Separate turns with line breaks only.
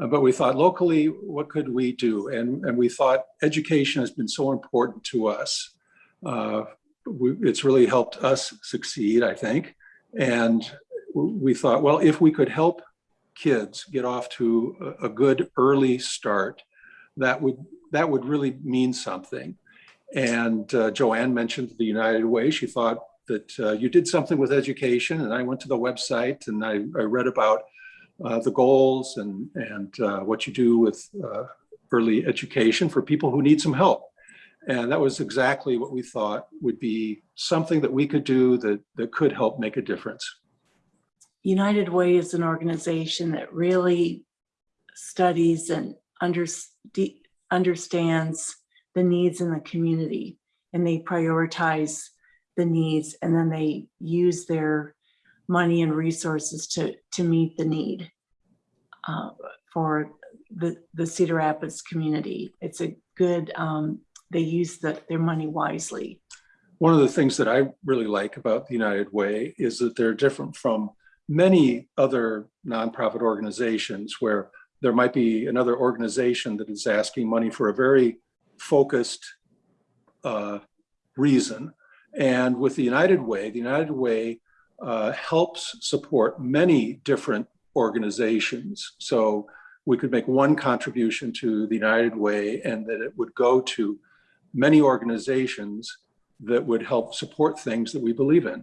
Uh, But we thought locally, what could we do? And, and we thought education has been so important to us. Uh, we- It's really helped us succeed, I think. And we thought, well, if we could help kids get off to a, a good early start, that would, that would really mean something. And uh, Joanne mentioned the United Way. She thought that uh, you did something with education and I went to the website and I, I read about the goals and, and uh, what you do with uh, early education for people who need some help. And that was exactly what we thought would be something that we could do that, that could help make a difference.
United Way is an organization that really studies and under, understands the needs in the community and they prioritize the needs and then they use their money and resources to, to meet the need uh, for the, the Cedar Rapids community. It's a good, um, they use the, their money wisely.
One of the things that I really like about the United Way is that they're different from many other nonprofit organizations where there might be another organization that is asking money for a very focused uh, reason. And with the United Way, the United Way uh, helps support many different organizations. So we could make one contribution to the United Way and that it would go to many organizations that would help support things that we believe in.